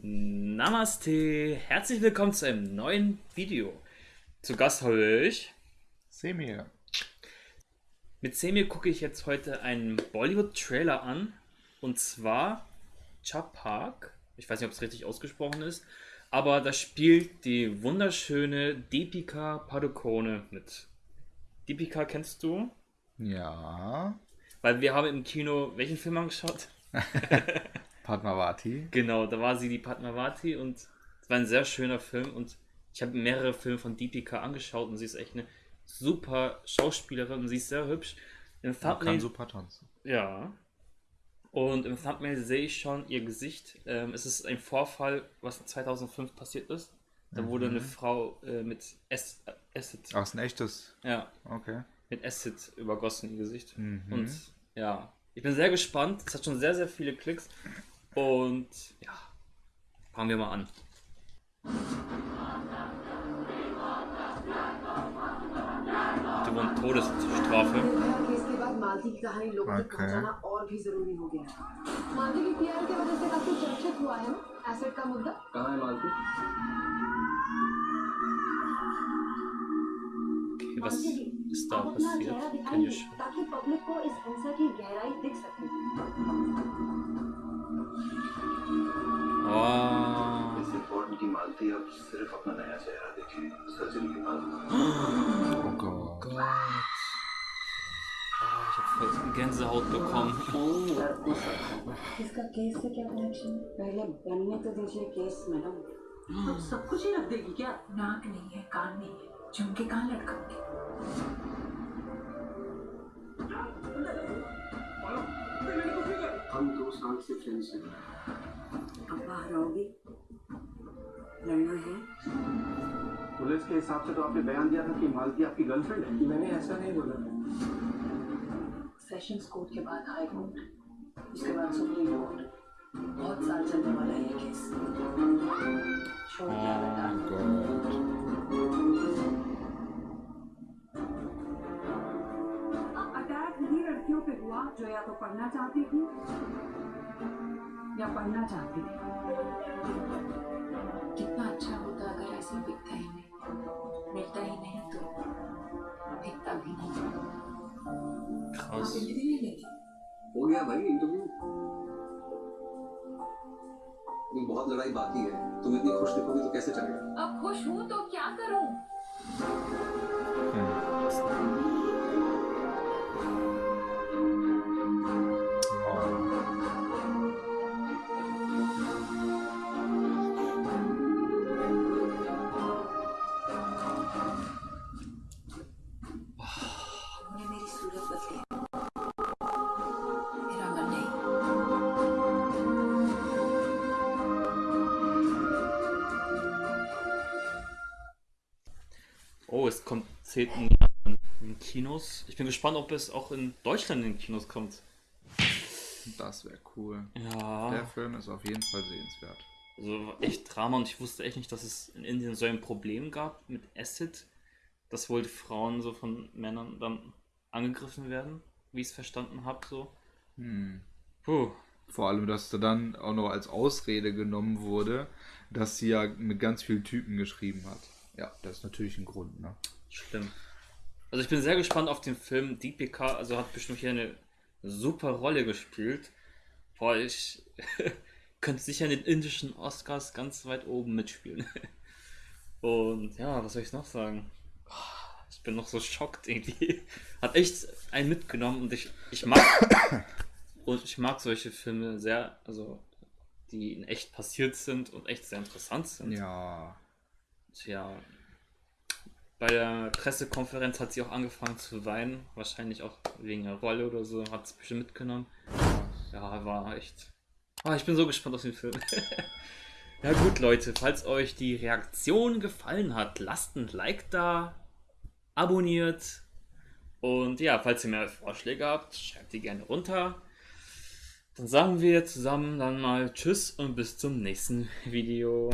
Namaste, herzlich willkommen zu einem neuen Video. Zu Gast habe ich Semir. Mit Semir gucke ich jetzt heute einen Bollywood-Trailer an und zwar Chapak. Ich weiß nicht, ob es richtig ausgesprochen ist, aber da spielt die wunderschöne Deepika Padukone mit. Deepika kennst du? Ja. Weil wir haben im Kino welchen Film angeschaut? Padmavati. Genau, da war sie die Padmavati und es war ein sehr schöner Film und ich habe mehrere Filme von Deepika angeschaut und sie ist echt eine super Schauspielerin und sie ist sehr hübsch. Im Thumbnail, kann super tanzen. Ja. Und im Thumbnail sehe ich schon ihr Gesicht. Ähm, es ist ein Vorfall, was 2005 passiert ist. Da mhm. wurde eine Frau äh, mit Acid. Ach, ist ein echtes? Ja. Okay. Mit Acid übergossen ihr Gesicht. Mhm. Und ja, ich bin sehr gespannt. Es hat schon sehr, sehr viele Klicks. Und ja, fangen wir mal an. Die wurden Todesstrafe. Okay, was ist da passiert? Kann ich... सिर्फ़ अपना नया चेहरा देखे सर्जरी के बाद ich habe Gänsehaut bekommen. इसका case से क्या कनेक्शन पहले बनने तो दीजिए केस मैडम तो सब कुछ ही रख देगी क्या? नाक नहीं है कान नहीं है। झुमके कहाँ लटकाओगे हम दो साल से फ्रेंड्स हैं। अब बाहर आओगी? लड़ना है। पुलिस के हिसाब से तो आपने बयान दिया था कि मालती आपकी गर्लफ्रेंड है? मैंने ऐसा नहीं बोला। सेशंस कोर्ट के बाद हाई कोर्ट उसके बाद सुप्रीम कोर्ट बहुत साल चलने वाला है ये केस छोड़ अटैक उन्हीं लड़कियों पे हुआ जो या तो पढ़ना चाहती थी या पढ़ना चाहती थी। गया भाई इंटरव्यू बहुत लड़ाई बाकी है। तुम इतनी खुश दिखोगी तो कैसे चलेगा? अब खुश हूँ तो क्या करूँ? Oh, es kommt 10. in Kinos. Ich bin gespannt, ob es auch in Deutschland in Kinos kommt. Das wäre cool. Ja. Der Film ist auf jeden Fall sehenswert. Also echt Drama und ich wusste echt nicht, dass es in Indien so ein Problem gab mit Acid, dass wohl die Frauen so von Männern dann angegriffen werden, wie ich es verstanden habe. So. Hm. Puh. Vor allem, dass da dann auch noch als Ausrede genommen wurde, dass sie ja mit ganz vielen Typen geschrieben hat. Ja, das ist natürlich ein Grund, ne? Schlimm. Also ich bin sehr gespannt auf den Film. Deepika, also hat bestimmt hier eine super Rolle gespielt. Boah, ich könnte sicher in den indischen Oscars ganz weit oben mitspielen. Und ja, was soll ich noch sagen? Ich bin noch so schockt irgendwie. Hat echt einen mitgenommen und ich, ich mag und ich mag solche Filme sehr, also die in echt passiert sind und echt sehr interessant sind. Ja. Tja, bei der Pressekonferenz hat sie auch angefangen zu weinen, wahrscheinlich auch wegen der Rolle oder so, hat es bestimmt mitgenommen. Ja, war echt. Oh, ich bin so gespannt auf den Film. ja gut, Leute, falls euch die Reaktion gefallen hat, lasst ein Like da, abonniert und ja, falls ihr mehr Vorschläge habt, schreibt die gerne runter. Dann sagen wir zusammen dann mal Tschüss und bis zum nächsten Video.